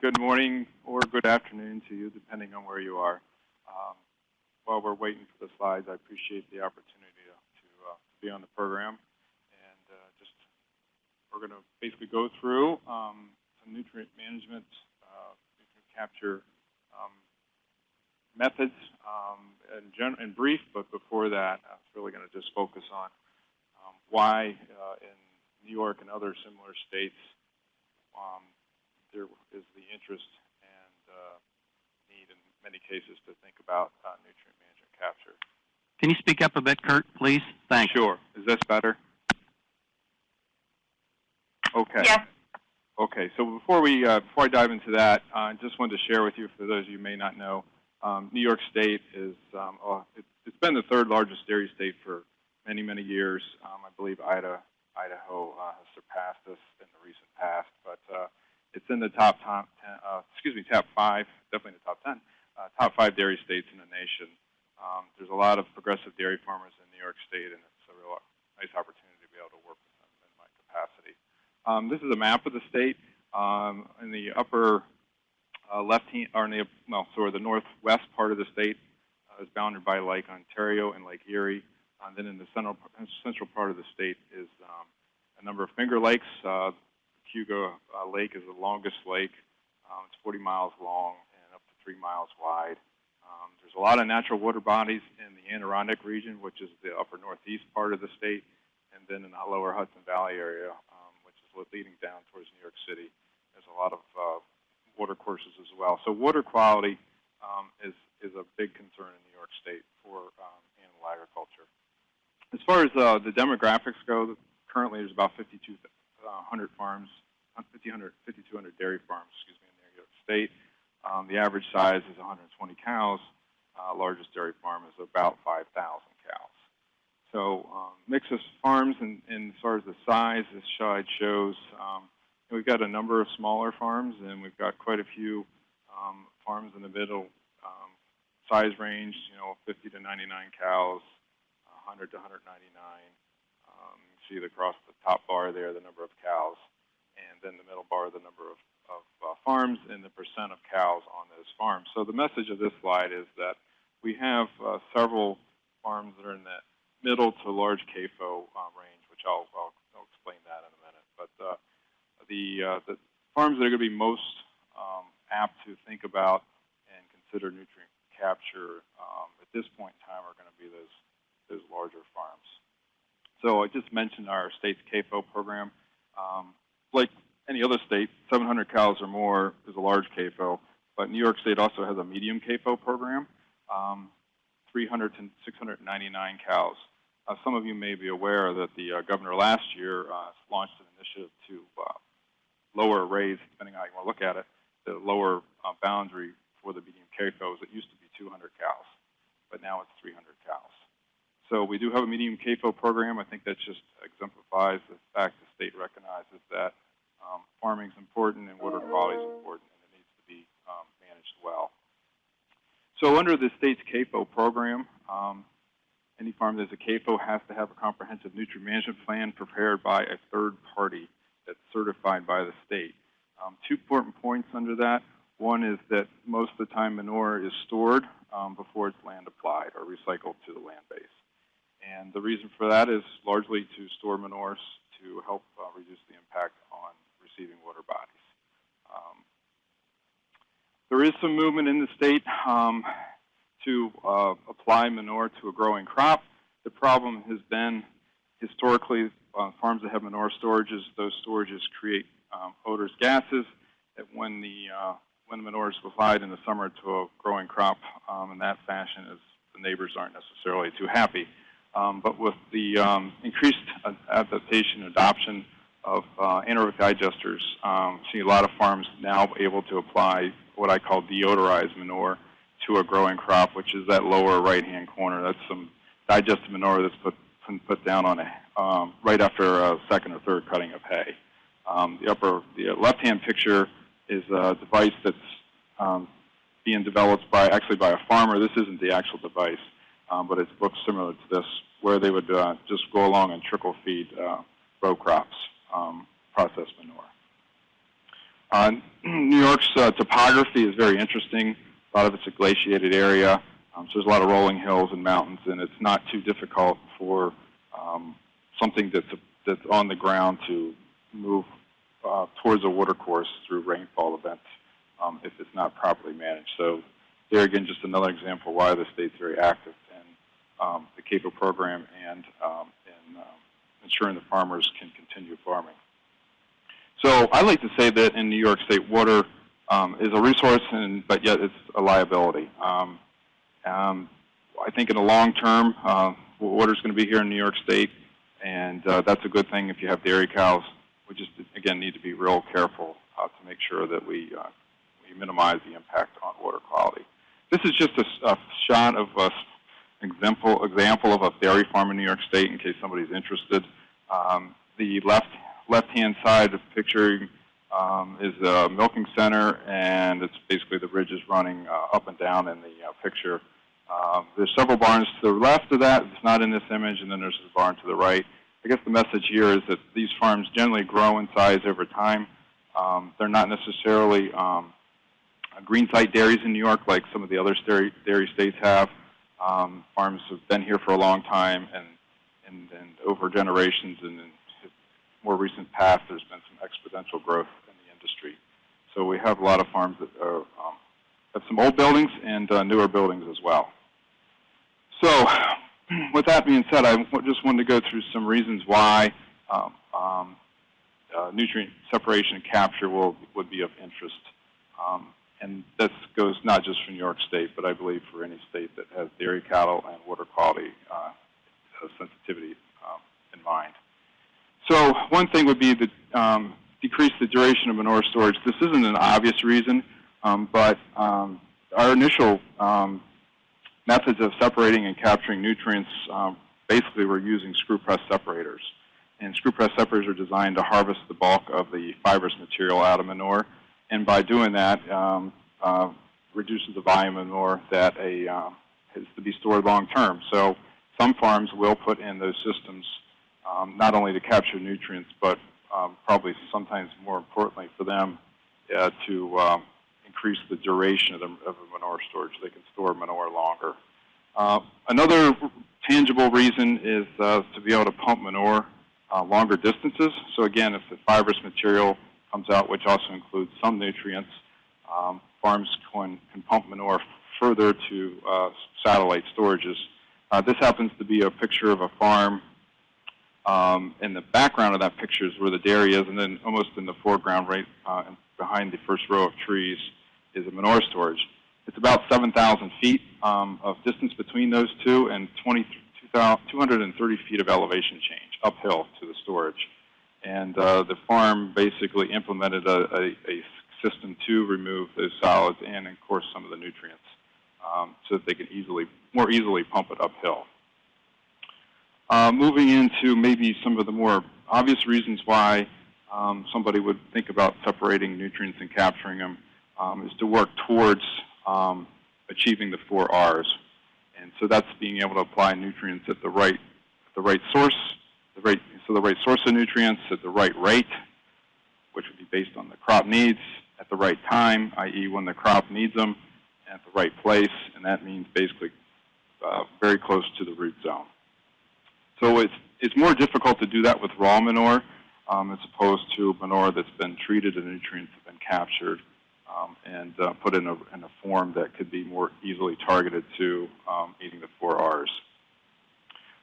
good morning or good afternoon to you, depending on where you are. Um, while we're waiting for the slides, I appreciate the opportunity to, to uh, be on the program. And uh, just, we're going to basically go through um, some nutrient management, uh, nutrient capture um, methods um, in, in brief, but before that, I was really going to just focus on um, why uh, in New York and other similar states um, there is the interest and uh, need in many cases to think about uh, nutrient management capture. Can you speak up a bit, Kurt, please? Thanks. Sure. Is this better? Okay. Yes. Okay. So before we uh, before I dive into that, I just wanted to share with you, for those of you who may not know, um, New York State is um, uh, it, has been the third largest dairy state for many many years. Um, I believe Ida, Idaho uh, has surpassed us in the recent past, but uh, it's in the top, top 10, uh, excuse me, top five, definitely in the top 10, uh, top five dairy states in the nation. Um, there's a lot of progressive dairy farmers in New York State, and it's a real nice opportunity to be able to work with them in my capacity. Um, this is a map of the state. Um, in the upper uh, left hand, or in the, well, sort of the northwest part of the state uh, is bounded by Lake Ontario and Lake Erie. And then in the central, central part of the state is um, a number of finger lakes. Uh, Cayuga uh, Lake is the longest lake. Um, it's 40 miles long and up to three miles wide. Um, there's a lot of natural water bodies in the Adirondack region, which is the upper northeast part of the state, and then in the lower Hudson Valley area, um, which is leading down towards New York City. There's a lot of uh, water courses as well. So water quality um, is, is a big concern in New York State for um, animal agriculture. As far as uh, the demographics go, currently there's about 5,200 uh, farms 5,200 dairy farms, excuse me, in New York State. Um, the average size is 120 cows. Uh, largest dairy farm is about 5,000 cows. So um, mix of farms, and, and, as far as the size, this slide shows um, we've got a number of smaller farms, and we've got quite a few um, farms in the middle um, size range, you know, 50 to 99 cows, 100 to 199. See across the top bar there the number of cows and then the middle bar, the number of, of uh, farms and the percent of cows on those farms. So the message of this slide is that we have uh, several farms that are in that middle to large CAFO um, range, which I'll, I'll, I'll, explain that in a minute. But uh, the, uh, the farms that are going to be most um, apt to think about and consider nutrient capture um, at this point in time are going to be those, those larger farms. So I just mentioned our state's CAFO program. Um, like any other state, 700 cows or more is a large CAFO, but New York State also has a medium CAFO program, um, 300 to 699 cows. Uh, some of you may be aware that the uh, governor last year uh, launched an initiative to uh, lower raise, depending on how you want to look at it, the lower uh, boundary for the medium CAFOs. It used to be 200 cows, but now it's 300 cows. So we do have a medium CAFO program. I think that just exemplifies the fact the state recognizes that um, farming is important and water quality is important and it needs to be um, managed well. So under the state's CAFO program, um, any farm that has a CAFO has to have a comprehensive nutrient management plan prepared by a third party that's certified by the state. Um, two important points under that. One is that most of the time manure is stored um, before it's land applied or recycled to the land base. And the reason for that is largely to store manures to help uh, reduce the impact on receiving water bodies. Um, there is some movement in the state um, to uh, apply manure to a growing crop. The problem has been historically uh, farms that have manure storages, those storages create um, odors, gases. That when the uh, when manure is applied in the summer to a growing crop um, in that fashion, is the neighbors aren't necessarily too happy. Um, but with the um, increased adaptation and adoption of uh, anaerobic digesters, um, see a lot of farms now able to apply what I call deodorized manure to a growing crop, which is that lower right-hand corner. That's some digested manure that's put put down on a um, right after a second or third cutting of hay. Um, the upper, the left-hand picture is a device that's um, being developed by actually by a farmer. This isn't the actual device um, but it looks similar to this, where they would uh, just go along and trickle feed uh, row crops, um, processed manure. Uh, New York's uh, topography is very interesting. A lot of it's a glaciated area, um, so there's a lot of rolling hills and mountains, and it's not too difficult for um, something that's that's on the ground to move uh, towards a watercourse through rainfall events um, if it's not properly managed. So there again, just another example why the state's very active um, the CAFO program and um, um, ensuring the farmers can continue farming. So I like to say that in New York State, water um, is a resource, and but yet it's a liability. Um, um, I think in the long term, uh, water is going to be here in New York State, and uh, that's a good thing if you have dairy cows. We just again need to be real careful uh, to make sure that we uh, we minimize the impact on water quality. This is just a, a shot of a example example of a dairy farm in New York State, in case somebody's interested. Um, the left left-hand side of the picture um, is a milking center, and it's basically the ridges running uh, up and down in the uh, picture. Um, there's several barns to the left of that. It's not in this image, and then there's a barn to the right. I guess the message here is that these farms generally grow in size over time. Um, they're not necessarily um, green site dairies in New York like some of the other dairy, dairy states have. Um, farms have been here for a long time, and, and, and over generations and in more recent past, there's been some exponential growth in the industry. So we have a lot of farms that are, um, have some old buildings and uh, newer buildings as well. So with that being said, I just wanted to go through some reasons why um, um, uh, nutrient separation and capture will, would be of interest. Um, and this goes not just for New York State, but I believe for any state that has dairy cattle and water quality uh, sensitivity um, in mind. So one thing would be to um, decrease the duration of manure storage. This isn't an obvious reason, um, but um, our initial um, methods of separating and capturing nutrients um, basically were using screw press separators. And screw press separators are designed to harvest the bulk of the fibrous material out of manure and by doing that, um, uh, reduces the volume of manure that a uh, to be stored long term. So some farms will put in those systems um, not only to capture nutrients, but um, probably sometimes more importantly for them uh, to um, increase the duration of the, of manure storage. They can store manure longer. Uh, another tangible reason is uh, to be able to pump manure uh, longer distances. So again, if the fibrous material comes out, which also includes some nutrients. Um, farms can, can pump manure further to uh, satellite storages. Uh, this happens to be a picture of a farm. Um, in the background of that picture is where the dairy is, and then almost in the foreground, right uh, behind the first row of trees, is a manure storage. It's about 7,000 feet um, of distance between those two and 20, 230 feet of elevation change uphill to the storage and uh, the farm basically implemented a, a, a, system to remove those solids and, of course, some of the nutrients, um, so that they can easily, more easily pump it uphill. Uh, moving into maybe some of the more obvious reasons why um, somebody would think about separating nutrients and capturing them um, is to work towards um, achieving the four R's. And so that's being able to apply nutrients at the right, at the right source, the right so the right source of nutrients at the right rate, which would be based on the crop needs, at the right time, i.e. when the crop needs them, at the right place, and that means basically uh, very close to the root zone. So it's, it's more difficult to do that with raw manure um, as opposed to manure that's been treated and nutrients have been captured um, and uh, put in a, in a form that could be more easily targeted to um, meeting the four R's.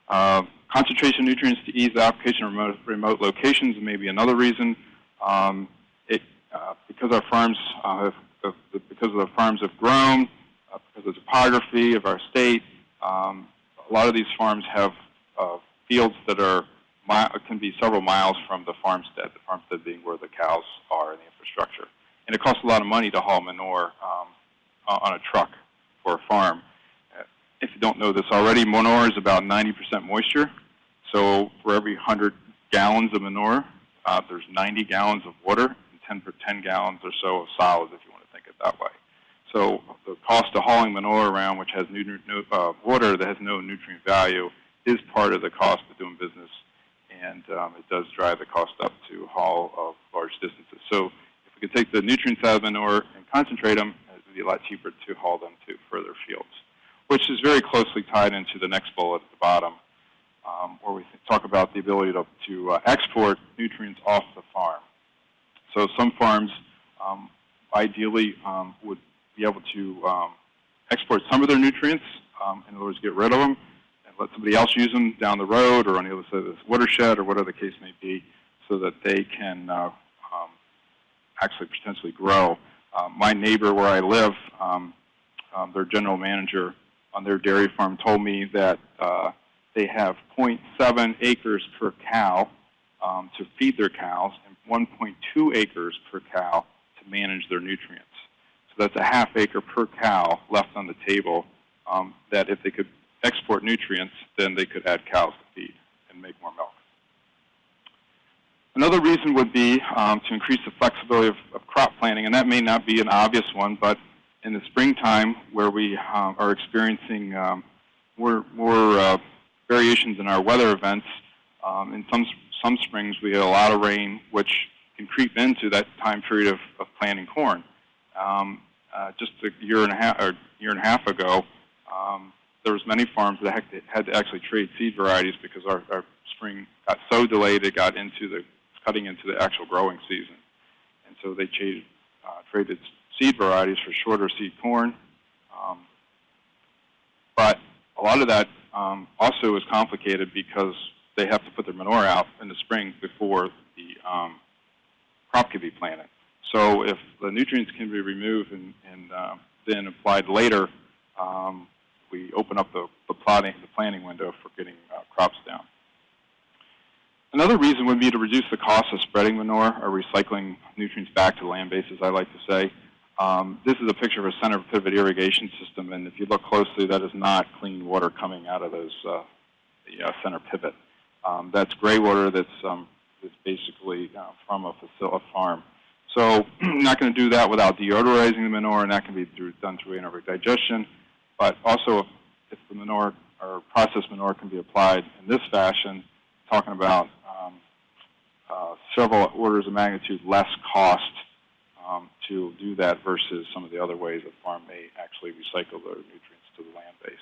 Uh, concentration nutrients to ease the application of remote, remote locations may be another reason. Um, it, uh, because our farms uh, have, because the farms have grown, uh, because of the topography of our state, um, a lot of these farms have fields that are can be several miles from the farmstead. The farmstead being where the cows are in the infrastructure, and it costs a lot of money to haul manure um, on a truck for a farm if you don't know this already, manure is about 90% moisture. So for every 100 gallons of manure, uh, there's 90 gallons of water and 10 per 10 gallons or so of solids, if you want to think it that way. So the cost of hauling manure around, which has uh, water that has no nutrient value, is part of the cost of doing business, and um, it does drive the cost up to haul of large distances. So if we could take the nutrients out of manure and concentrate them, it would be a lot cheaper to haul them to further fields, which is very closely tied into the next bullet at the bottom, um, where we talk about the ability to, to uh, export nutrients off the farm. So some farms um, ideally um, would be able to um, export some of their nutrients, um, in other words, get rid of them, and let somebody else use them down the road or on the other side of this watershed or whatever the case may be, so that they can uh, um, actually potentially grow. Um, my neighbor where I live, their general manager on their dairy farm told me that uh, they have 0.7 acres per cow um, to feed their cows and 1.2 acres per cow to manage their nutrients. So that's a half acre per cow left on the table um, that if they could export nutrients, then they could add cows to feed and make more milk. Another reason would be um, to increase the flexibility of, of, crop planting, and that may not be an obvious one, but in the springtime where we um, are experiencing um, more, more uh, variations in our weather events, um, in some, some springs we get a lot of rain, which can creep into that time period of, of planting corn. Um, uh, just a year and a half, or year and a half ago, um, there was many farms that had to actually trade seed varieties because our, our spring got so delayed it got into the cutting into the actual growing season. And so they traded, uh, traded seed varieties for shorter seed corn. Um, but a lot of that um, also is complicated because they have to put their manure out in the spring before the um, crop can be planted. So if the nutrients can be removed and, and uh, then applied later, um, we open up the, the, plotting, the planting window for getting uh, crops down. Another reason would be to reduce the cost of spreading manure or recycling nutrients back to the land bases, I like to say. Um, this is a picture of a center pivot irrigation system, and if you look closely, that is not clean water coming out of those uh, the uh, center pivot. Um, that's gray water that's, um, that's basically uh, from a, a farm. So I'm not going to do that without deodorizing the manure, and that can be through, done through anaerobic digestion. But also, if, if the manure or processed manure can be applied in this fashion, talking about uh, several orders of magnitude less cost um, to do that versus some of the other ways a farm may actually recycle their nutrients to the land base.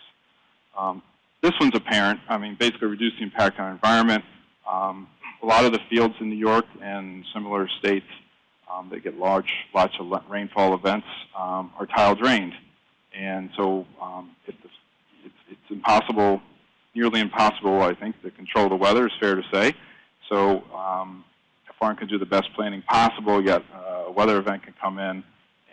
Um, this one's apparent. I mean, basically reduce the impact on environment. Um, a lot of the fields in New York and similar states um, that get large, lots of rainfall events um, are tile drained. And so um, it's, it's impossible, nearly impossible, I think, to control the weather, is fair to say. So um, farm can do the best planning possible, yet uh, a weather event can come in,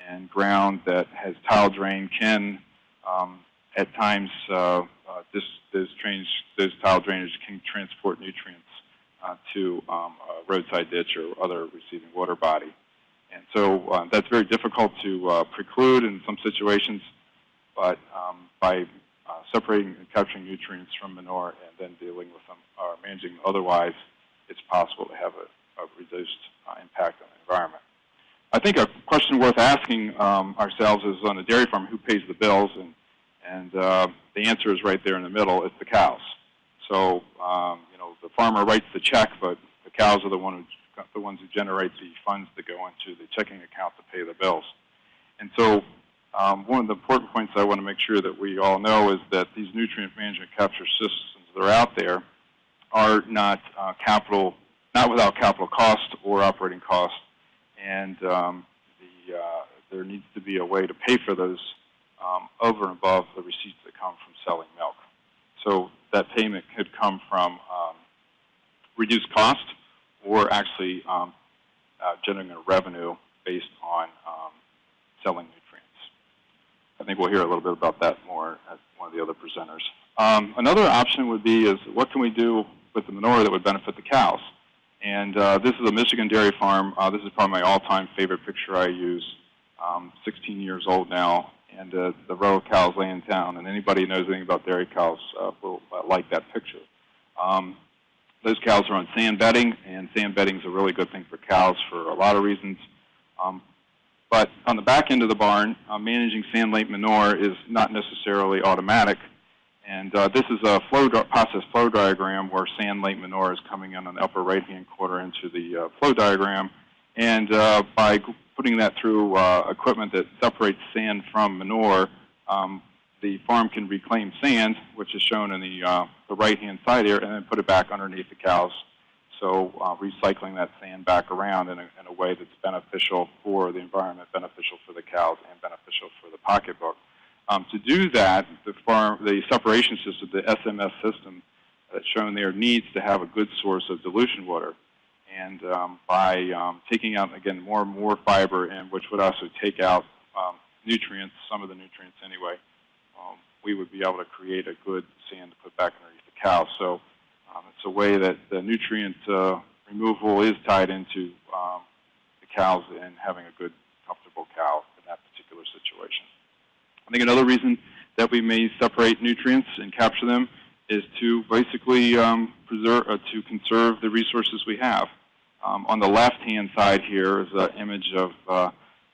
and ground that has tile drain can, um, at times, uh, uh, this, this, drainage, this tile drainage can transport nutrients uh, to um, a roadside ditch or other receiving water body. And so uh, that's very difficult to uh, preclude in some situations, but um, by separating and capturing nutrients from manure and then dealing with them or managing otherwise, it's possible to have a, a reduced uh, impact on the environment. I think a question worth asking um, ourselves is on a dairy farm, who pays the bills? And, and uh, the answer is right there in the middle. It's the cows. So, um, you know, the farmer writes the check, but the cows are the, one who, the ones who generate the funds that go into the checking account to pay the bills. And so um, one of the important points I want to make sure that we all know is that these nutrient management capture systems that are out there are not uh, capital, not without capital cost or operating cost, and um, the, uh, there needs to be a way to pay for those um, over and above the receipts that come from selling milk. So that payment could come from um, reduced cost or actually um, uh, generating a revenue based on um, selling nutrients. I think we'll hear a little bit about that more at one of the other presenters. Um, another option would be is what can we do with the manure that would benefit the cows. And uh, this is a Michigan dairy farm. Uh, this is probably my all-time favorite picture I use. Um, 16 years old now, and uh, the row of cows laying down. And anybody who knows anything about dairy cows uh, will uh, like that picture. Um, those cows are on sand bedding, and sand bedding is a really good thing for cows for a lot of reasons. Um, but on the back end of the barn, uh, managing sand lake manure is not necessarily automatic. And uh, this is a flow process flow diagram where sand lake manure is coming in on the upper right-hand quarter into the uh, flow diagram. And uh, by putting that through uh, equipment that separates sand from manure, um, the farm can reclaim sand, which is shown in the, uh, the right-hand side here, and then put it back underneath the cows. So uh, recycling that sand back around in a, in a way that's beneficial for the environment, beneficial for the cows, and beneficial for the pocketbook. Um, to do that, the farm, the separation system, the SMS system that's shown there, needs to have a good source of dilution water. And um, by um, taking out again more and more fiber, and which would also take out um, nutrients, some of the nutrients anyway, um, we would be able to create a good sand to put back underneath the cow. So um, it's a way that the nutrient uh, removal is tied into the cows and having a good, comfortable cow in that particular situation. I think another reason that we may separate nutrients and capture them is to basically um, preserve, uh, to conserve the resources we have. Um, on the left-hand side here is an image of uh,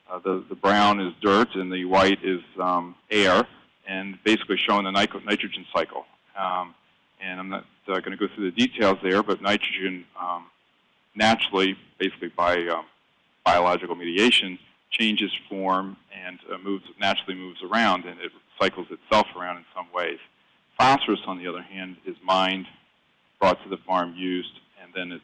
uh, the, the brown is dirt and the white is um, air, and basically showing the nitro- nitrogen cycle. Um, and I'm not uh, going to go through the details there, but nitrogen um, naturally, basically by um, biological mediation, changes form and uh, moves naturally moves around, and it cycles itself around in some ways. Phosphorus, on the other hand, is mined, brought to the farm, used, and then it's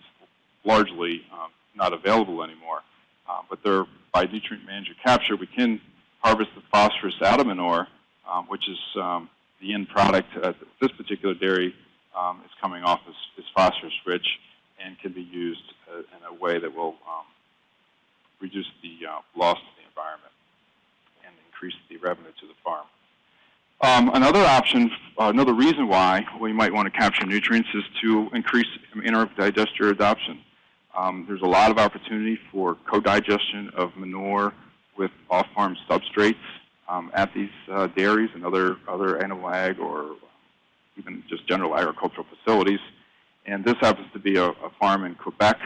largely um, not available anymore. Uh, but there, by nutrient manager capture, we can harvest the phosphorus out of manure, um, which is um, the end product this particular dairy um, is coming off as, as phosphorus rich and can be used uh, in a way that will um, reduce the uh, loss to the environment and increase the revenue to the farm. Um, another option, uh, another reason why we might want to capture nutrients is to increase anaerobic digester adoption. Um, there's a lot of opportunity for co-digestion of manure with off-farm substrates um, at these uh, dairies and other other animal ag or even just general agricultural facilities. And this happens to be a, a farm in Quebec,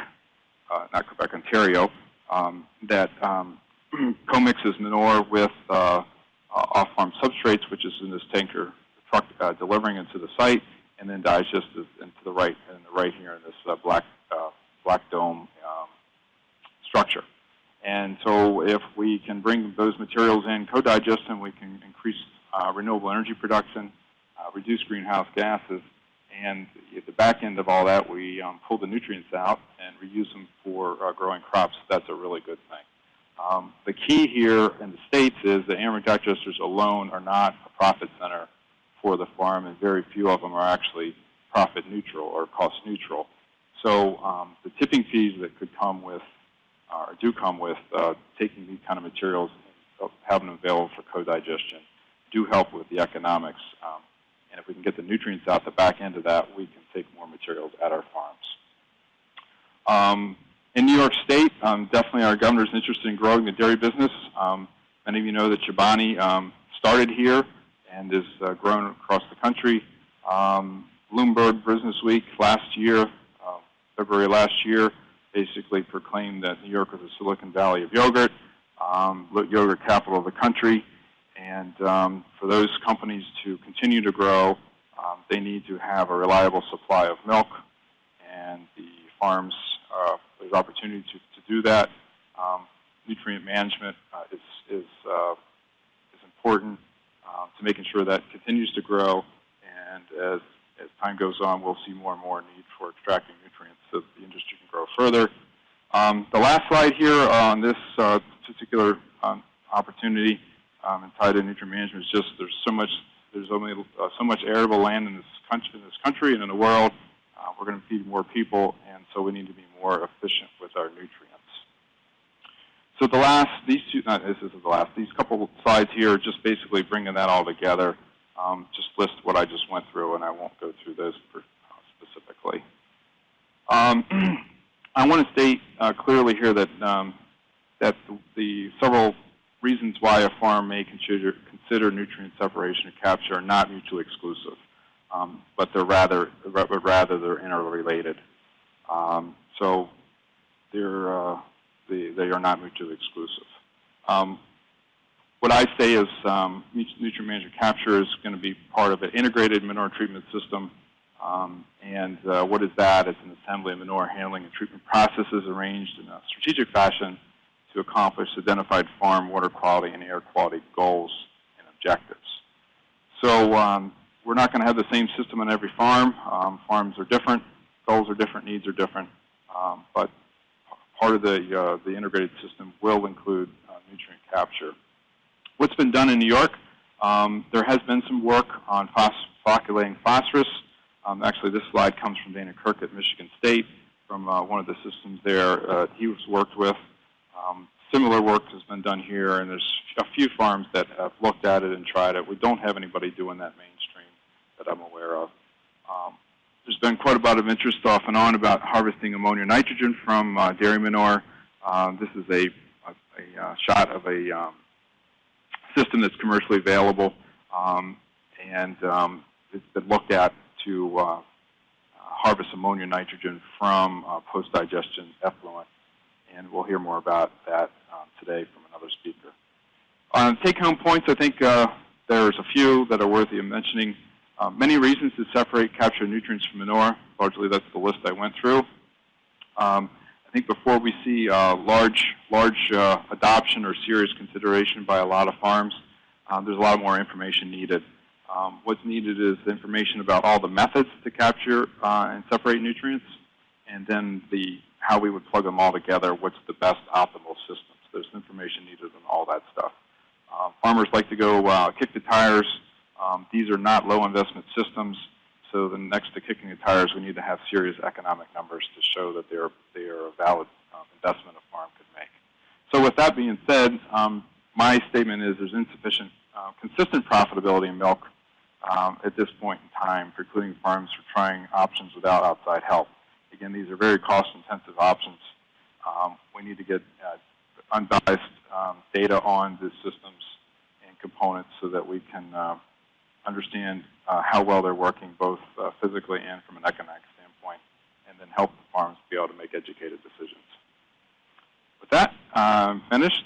uh, not Quebec, Ontario, um, that um, co-mixes manure with uh, uh, off-farm substrates, which is in this tanker truck uh, delivering into the site, and then digests into the right, in the right here in this uh, black uh, black dome um, structure. And so, if we can bring those materials in, co-digest them, we can increase uh, renewable energy production, reduce greenhouse gases, and at the back end of all that, we um, pull the nutrients out and reuse them for uh, growing crops. That's a really good thing. Um, the key here in the States is that anaerobic digesters alone are not a profit center for the farm, and very few of them are actually profit neutral or cost neutral. So um, the tipping fees that could come with, uh, or do come with, uh, taking these kind of materials and having them available for co-digestion do help with the economics. Um, and if we can get the nutrients out the back end of that, we can take more materials at our farms. Um, in New York State, um, definitely our governor is interested in growing the dairy business. Um, many of you know that Chobani um, started here and is uh, grown across the country. Um, Bloomberg Business Week last year, uh, February last year, basically proclaimed that New York was the Silicon Valley of yogurt, um, yogurt capital of the country. And for those companies to continue to grow, they need to have a reliable supply of milk, and the farms uh, there's opportunity to, to do that. Um, nutrient management uh, is is uh, is important uh, to making sure that continues to grow, and as as time goes on, we'll see more and more need for extracting nutrients so the industry can grow further. Um, the last slide here on this uh, particular um, opportunity um, and tied to nutrient management is just there's so much there's only uh, so much arable land in this country in this country and in the world. Uh, we're going to feed more people, and so we need to be more efficient with our nutrients. So the last these two not this is the last these couple of slides here are just basically bringing that all together. Um, just list what I just went through, and I won't go through those uh, specifically. Um, I want to state uh, clearly here that um, that the, the several reasons why a farm may consider, consider nutrient separation and capture are not mutually exclusive, um, but they're rather, but rather they're interrelated. Um, so they're, uh, they, they are not mutually exclusive. Um, what I say is um, nutrient management capture is going to be part of an integrated manure treatment system Um, and uh, what is that? It's an assembly of manure handling and treatment processes arranged in a strategic fashion to accomplish identified farm water quality and air quality goals and objectives. So um, we're not going to have the same system on every farm. Um, farms are different, goals are different, needs are different, um, but part of the, uh, the integrated system will include uh, nutrient capture. What's been done in New York? Um, there has been some work on phos- phosphorus. Um, actually, this slide comes from Dana Kirk at Michigan State from uh, one of the systems there uh, he was worked with. Um, similar work has been done here, and there's a few farms that have looked at it and tried it. We don't have anybody doing that mainstream that I'm aware of. Um, there's been quite a bit of interest off and on about harvesting ammonia nitrogen from uh, dairy manure. Um, this is a, a, a uh, shot of a um, system that's commercially available, um, and um, it's been looked at to uh, harvest ammonia nitrogen from uh, post-digestion effluent. And we'll hear more about that um, today from another speaker. On take-home points, I think uh, there's a few that are worthy of mentioning. Uh, many reasons to separate capture nutrients from manure. Largely, that's the list I went through. Um, I think before we see uh, large, large uh, adoption or serious consideration by a lot of farms, um, there's a lot more information needed. Um, what's needed is information about all the methods to capture uh, and separate nutrients, and then the how we would plug them all together. What's the best optimal system? So there's information needed on all that stuff. Uh, farmers like to go uh, kick the tires. Um, these are not low investment systems. So the next to kicking the tires, we need to have serious economic numbers to show that they're they are a valid um, investment a farm could make. So with that being said, um, my statement is there's insufficient uh, consistent profitability in milk um, at this point in time, precluding farms from trying options without outside help. Again, these are very cost-intensive options. Um, we need to get uh, unbiased um, data on the systems and components so that we can uh, understand uh, how well they're working both uh, physically and from an economic standpoint, and then help the farms be able to make educated decisions. With that, I'm finished,